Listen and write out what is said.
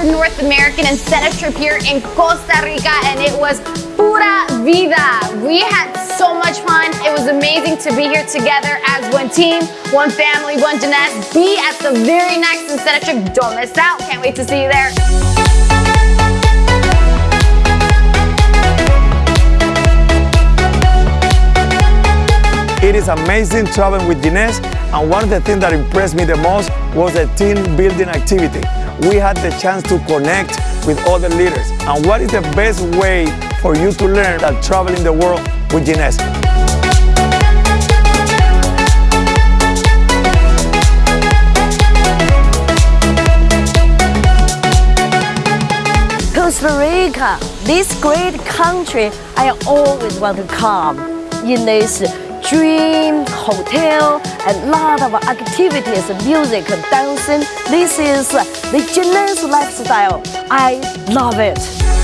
American and set incentive trip here in Costa Rica and it was pura vida. We had so much fun. It was amazing to be here together as one team, one family, one Jeunesse. Be at the very next incentive trip. Don't miss out. Can't wait to see you there. It is amazing traveling with Jeunesse and one of the things that impressed me the most was the team building activity. We had the chance to connect with other leaders. And what is the best way for you to learn that traveling the world with Jeunesse? Costa Rica, this great country I always want to come in this dream hotel and lot of activities, music, dancing. This is the Jeunesse lifestyle. I love it.